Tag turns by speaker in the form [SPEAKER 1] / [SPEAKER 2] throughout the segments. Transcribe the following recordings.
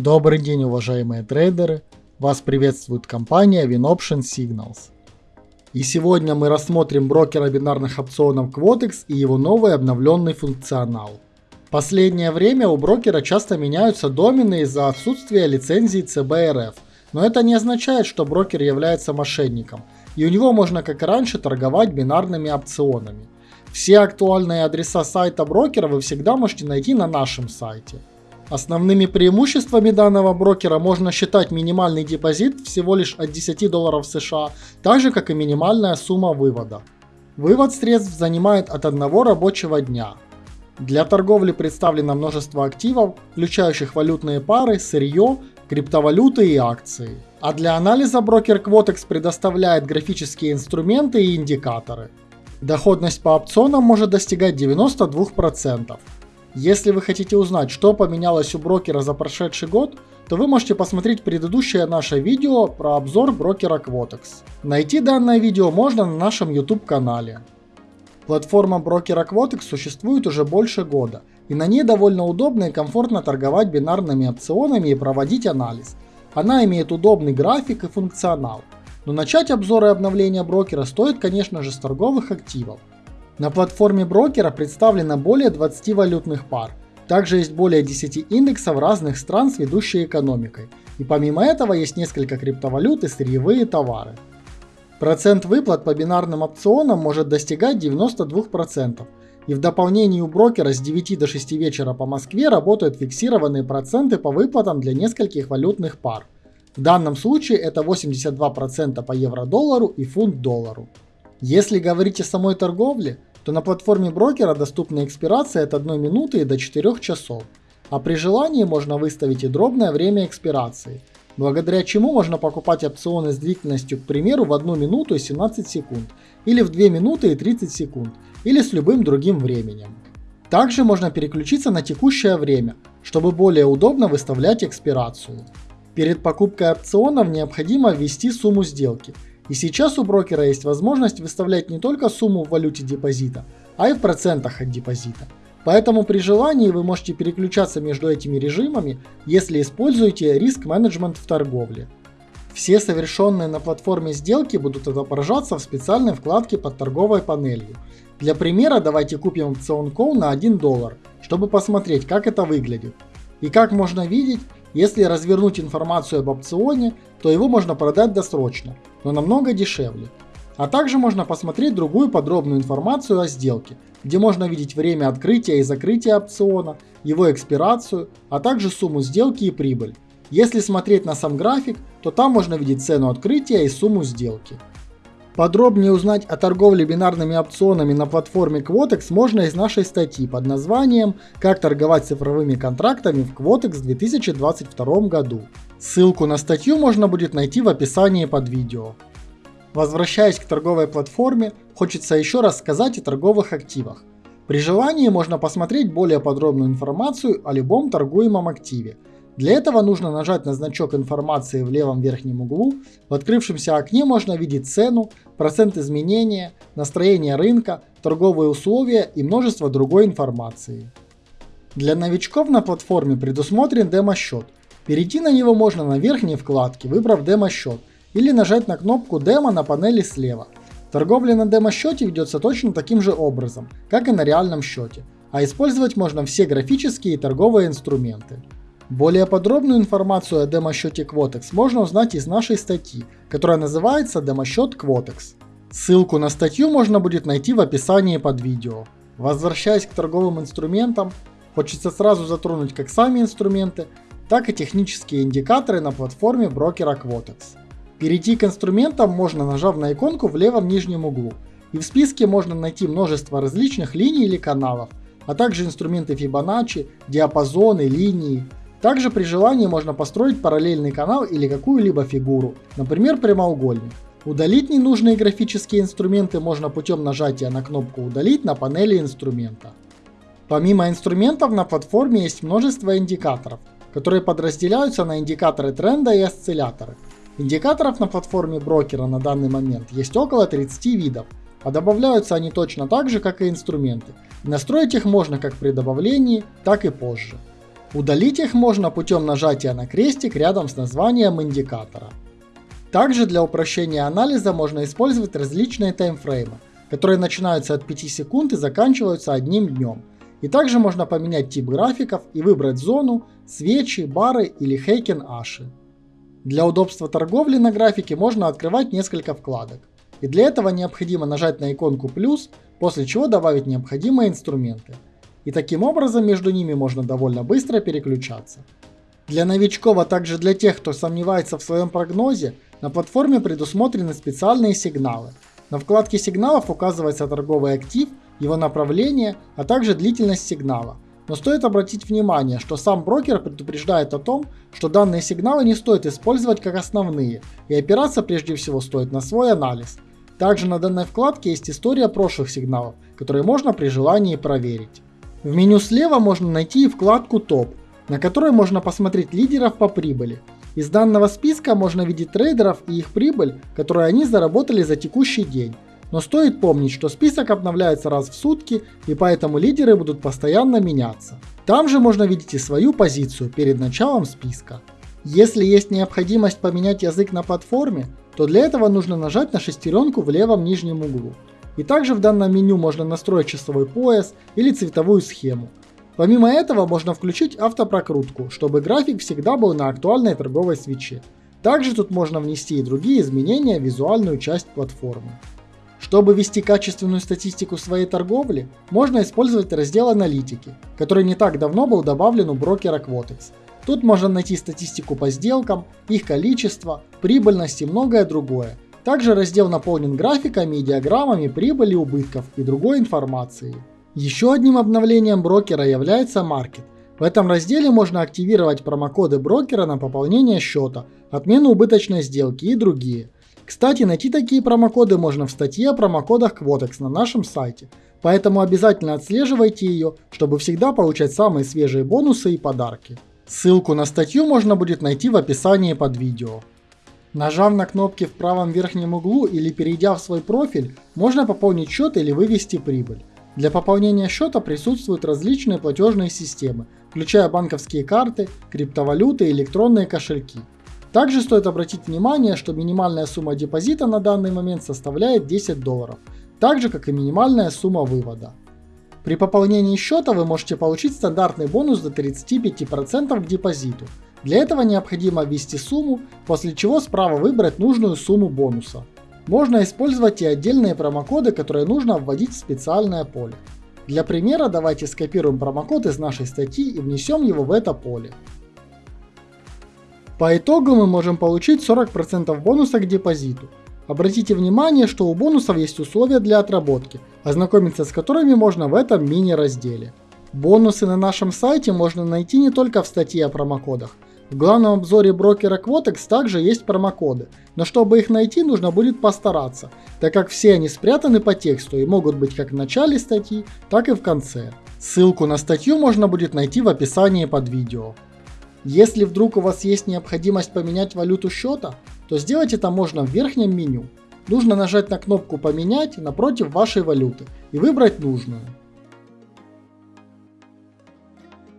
[SPEAKER 1] Добрый день, уважаемые трейдеры! Вас приветствует компания WinOption Signals. И сегодня мы рассмотрим брокера бинарных опционов Quotex и его новый обновленный функционал. Последнее время у брокера часто меняются домены из-за отсутствия лицензии CBRF, но это не означает, что брокер является мошенником, и у него можно как и раньше торговать бинарными опционами. Все актуальные адреса сайта брокера вы всегда можете найти на нашем сайте. Основными преимуществами данного брокера можно считать минимальный депозит всего лишь от 10 долларов США, так же как и минимальная сумма вывода. Вывод средств занимает от одного рабочего дня. Для торговли представлено множество активов, включающих валютные пары, сырье, криптовалюты и акции. А для анализа брокер Quotex предоставляет графические инструменты и индикаторы. Доходность по опционам может достигать 92%. Если вы хотите узнать, что поменялось у брокера за прошедший год, то вы можете посмотреть предыдущее наше видео про обзор брокера Quotex. Найти данное видео можно на нашем YouTube канале. Платформа брокера Quotex существует уже больше года, и на ней довольно удобно и комфортно торговать бинарными опционами и проводить анализ. Она имеет удобный график и функционал. Но начать обзор и обновление брокера стоит, конечно же, с торговых активов. На платформе брокера представлено более 20 валютных пар. Также есть более 10 индексов разных стран с ведущей экономикой. И помимо этого есть несколько криптовалют и сырьевые товары. Процент выплат по бинарным опционам может достигать 92%. И в дополнение у брокера с 9 до 6 вечера по Москве работают фиксированные проценты по выплатам для нескольких валютных пар. В данном случае это 82% по евро-доллару и фунт-доллару. Если говорить о самой торговле, то на платформе брокера доступна экспирация от 1 минуты до 4 часов, а при желании можно выставить и дробное время экспирации, благодаря чему можно покупать опционы с длительностью, к примеру, в 1 минуту и 17 секунд, или в 2 минуты и 30 секунд, или с любым другим временем. Также можно переключиться на текущее время, чтобы более удобно выставлять экспирацию. Перед покупкой опционов необходимо ввести сумму сделки – и сейчас у брокера есть возможность выставлять не только сумму в валюте депозита, а и в процентах от депозита. Поэтому при желании вы можете переключаться между этими режимами, если используете риск-менеджмент в торговле. Все совершенные на платформе сделки будут отображаться в специальной вкладке под торговой панелью. Для примера давайте купим опцион Call на 1 доллар, чтобы посмотреть как это выглядит. И как можно видеть, если развернуть информацию об опционе, то его можно продать досрочно, но намного дешевле. А также можно посмотреть другую подробную информацию о сделке, где можно видеть время открытия и закрытия опциона, его экспирацию, а также сумму сделки и прибыль. Если смотреть на сам график, то там можно видеть цену открытия и сумму сделки. Подробнее узнать о торговле бинарными опционами на платформе Quotex можно из нашей статьи под названием «Как торговать цифровыми контрактами в Quotex в 2022 году». Ссылку на статью можно будет найти в описании под видео. Возвращаясь к торговой платформе, хочется еще раз сказать о торговых активах. При желании можно посмотреть более подробную информацию о любом торгуемом активе – для этого нужно нажать на значок информации в левом верхнем углу. В открывшемся окне можно видеть цену, процент изменения, настроение рынка, торговые условия и множество другой информации. Для новичков на платформе предусмотрен демо-счет. Перейти на него можно на верхней вкладке, выбрав демо-счет, или нажать на кнопку демо на панели слева. Торговля на демо-счете ведется точно таким же образом, как и на реальном счете, а использовать можно все графические и торговые инструменты. Более подробную информацию о демо-счете Quotex можно узнать из нашей статьи, которая называется «Демо-счет Quotex». Ссылку на статью можно будет найти в описании под видео. Возвращаясь к торговым инструментам, хочется сразу затронуть как сами инструменты, так и технические индикаторы на платформе брокера Quotex. Перейти к инструментам можно нажав на иконку в левом нижнем углу, и в списке можно найти множество различных линий или каналов, а также инструменты Fibonacci, диапазоны, линии, также при желании можно построить параллельный канал или какую-либо фигуру, например прямоугольник. Удалить ненужные графические инструменты можно путем нажатия на кнопку «Удалить» на панели инструмента. Помимо инструментов на платформе есть множество индикаторов, которые подразделяются на индикаторы тренда и осцилляторы. Индикаторов на платформе брокера на данный момент есть около 30 видов, а добавляются они точно так же, как и инструменты. настроить их можно как при добавлении, так и позже. Удалить их можно путем нажатия на крестик рядом с названием индикатора. Также для упрощения анализа можно использовать различные таймфреймы, которые начинаются от 5 секунд и заканчиваются одним днем. И также можно поменять тип графиков и выбрать зону, свечи, бары или хейкен аши. Для удобства торговли на графике можно открывать несколько вкладок. И для этого необходимо нажать на иконку плюс, после чего добавить необходимые инструменты – и таким образом между ними можно довольно быстро переключаться. Для новичков, а также для тех, кто сомневается в своем прогнозе, на платформе предусмотрены специальные сигналы. На вкладке сигналов указывается торговый актив, его направление, а также длительность сигнала. Но стоит обратить внимание, что сам брокер предупреждает о том, что данные сигналы не стоит использовать как основные, и опираться прежде всего стоит на свой анализ. Также на данной вкладке есть история прошлых сигналов, которые можно при желании проверить. В меню слева можно найти вкладку «Топ», на которой можно посмотреть лидеров по прибыли. Из данного списка можно видеть трейдеров и их прибыль, которую они заработали за текущий день. Но стоит помнить, что список обновляется раз в сутки, и поэтому лидеры будут постоянно меняться. Там же можно видеть и свою позицию перед началом списка. Если есть необходимость поменять язык на платформе, то для этого нужно нажать на шестеренку в левом нижнем углу. И также в данном меню можно настроить часовой пояс или цветовую схему. Помимо этого можно включить автопрокрутку, чтобы график всегда был на актуальной торговой свече. Также тут можно внести и другие изменения в визуальную часть платформы. Чтобы вести качественную статистику своей торговли, можно использовать раздел аналитики, который не так давно был добавлен у брокера Quotex. Тут можно найти статистику по сделкам, их количество, прибыльность и многое другое, также раздел наполнен графиками и диаграммами прибыли, убытков и другой информацией. Еще одним обновлением брокера является Market. В этом разделе можно активировать промокоды брокера на пополнение счета, отмену убыточной сделки и другие. Кстати, найти такие промокоды можно в статье о промокодах Quotex на нашем сайте, поэтому обязательно отслеживайте ее, чтобы всегда получать самые свежие бонусы и подарки. Ссылку на статью можно будет найти в описании под видео. Нажав на кнопки в правом верхнем углу или перейдя в свой профиль, можно пополнить счет или вывести прибыль. Для пополнения счета присутствуют различные платежные системы, включая банковские карты, криптовалюты и электронные кошельки. Также стоит обратить внимание, что минимальная сумма депозита на данный момент составляет 10 долларов, так же как и минимальная сумма вывода. При пополнении счета вы можете получить стандартный бонус до 35% к депозиту, для этого необходимо ввести сумму, после чего справа выбрать нужную сумму бонуса. Можно использовать и отдельные промокоды, которые нужно вводить в специальное поле. Для примера давайте скопируем промокод из нашей статьи и внесем его в это поле. По итогу мы можем получить 40% бонуса к депозиту. Обратите внимание, что у бонусов есть условия для отработки, ознакомиться с которыми можно в этом мини-разделе. Бонусы на нашем сайте можно найти не только в статье о промокодах, в главном обзоре брокера Quotex также есть промокоды, но чтобы их найти нужно будет постараться, так как все они спрятаны по тексту и могут быть как в начале статьи, так и в конце. Ссылку на статью можно будет найти в описании под видео. Если вдруг у вас есть необходимость поменять валюту счета, то сделать это можно в верхнем меню. Нужно нажать на кнопку «Поменять» напротив вашей валюты и выбрать нужную.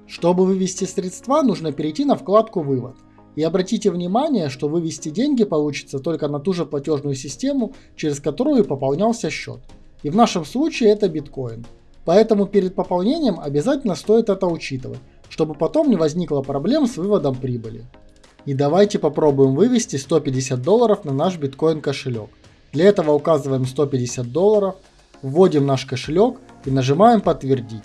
[SPEAKER 1] Чтобы вывести средства, нужно перейти на вкладку «Вывод». И обратите внимание, что вывести деньги получится только на ту же платежную систему, через которую пополнялся счет. И в нашем случае это биткоин. Поэтому перед пополнением обязательно стоит это учитывать, чтобы потом не возникло проблем с выводом прибыли. И давайте попробуем вывести 150 долларов на наш биткоин кошелек. Для этого указываем 150 долларов, вводим наш кошелек и нажимаем подтвердить.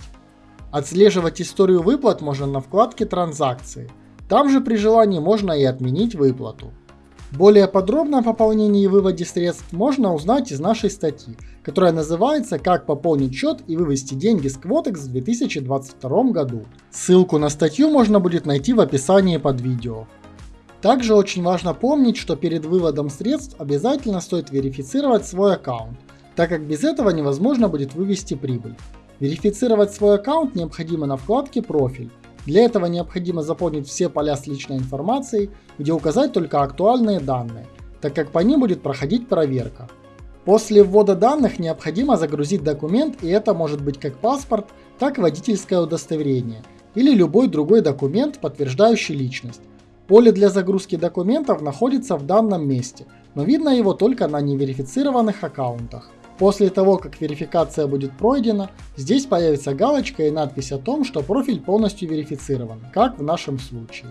[SPEAKER 1] Отслеживать историю выплат можно на вкладке «Транзакции». Там же при желании можно и отменить выплату. Более подробно о пополнении и выводе средств можно узнать из нашей статьи, которая называется «Как пополнить счет и вывести деньги с Quotex в 2022 году». Ссылку на статью можно будет найти в описании под видео. Также очень важно помнить, что перед выводом средств обязательно стоит верифицировать свой аккаунт, так как без этого невозможно будет вывести прибыль. Верифицировать свой аккаунт необходимо на вкладке «Профиль». Для этого необходимо заполнить все поля с личной информацией, где указать только актуальные данные, так как по ним будет проходить проверка. После ввода данных необходимо загрузить документ, и это может быть как паспорт, так и водительское удостоверение. или любой другой документ, подтверждающий личность. Поле для загрузки документов находится в данном месте, но видно его только на неверифицированных аккаунтах. После того, как верификация будет пройдена, здесь появится галочка и надпись о том, что профиль полностью верифицирован, как в нашем случае.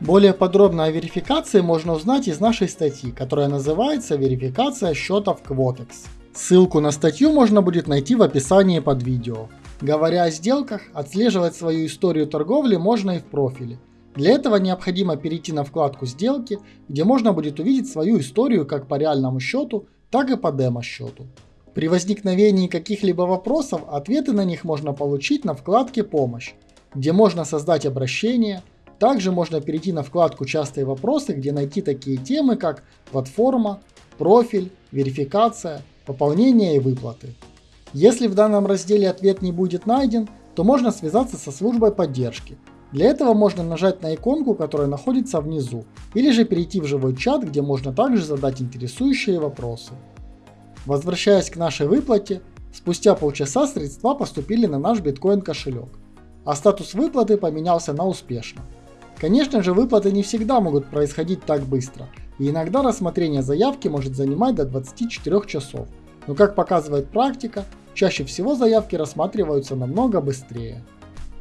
[SPEAKER 1] Более подробно о верификации можно узнать из нашей статьи, которая называется «Верификация счетов Quotex». Ссылку на статью можно будет найти в описании под видео. Говоря о сделках, отслеживать свою историю торговли можно и в профиле. Для этого необходимо перейти на вкладку «Сделки», где можно будет увидеть свою историю как по реальному счету, так и по демо-счету. При возникновении каких-либо вопросов ответы на них можно получить на вкладке «Помощь», где можно создать обращение. Также можно перейти на вкладку «Частые вопросы», где найти такие темы, как платформа, профиль, верификация, пополнение и выплаты. Если в данном разделе ответ не будет найден, то можно связаться со службой поддержки. Для этого можно нажать на иконку, которая находится внизу, или же перейти в живой чат, где можно также задать интересующие вопросы. Возвращаясь к нашей выплате, спустя полчаса средства поступили на наш биткоин кошелек, а статус выплаты поменялся на успешно. Конечно же выплаты не всегда могут происходить так быстро, и иногда рассмотрение заявки может занимать до 24 часов, но как показывает практика, чаще всего заявки рассматриваются намного быстрее.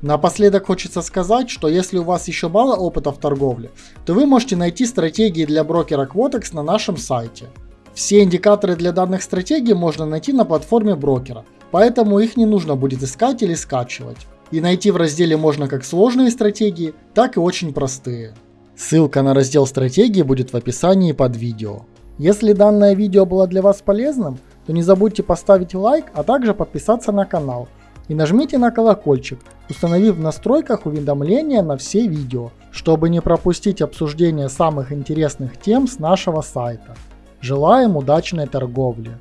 [SPEAKER 1] Напоследок хочется сказать, что если у вас еще мало опыта в торговле, то вы можете найти стратегии для брокера Quotex на нашем сайте – все индикаторы для данных стратегий можно найти на платформе брокера, поэтому их не нужно будет искать или скачивать. И найти в разделе можно как сложные стратегии, так и очень простые. Ссылка на раздел стратегии будет в описании под видео. Если данное видео было для вас полезным, то не забудьте поставить лайк, а также подписаться на канал. И нажмите на колокольчик, установив в настройках уведомления на все видео, чтобы не пропустить обсуждение самых интересных тем с нашего сайта. Желаем удачной торговли!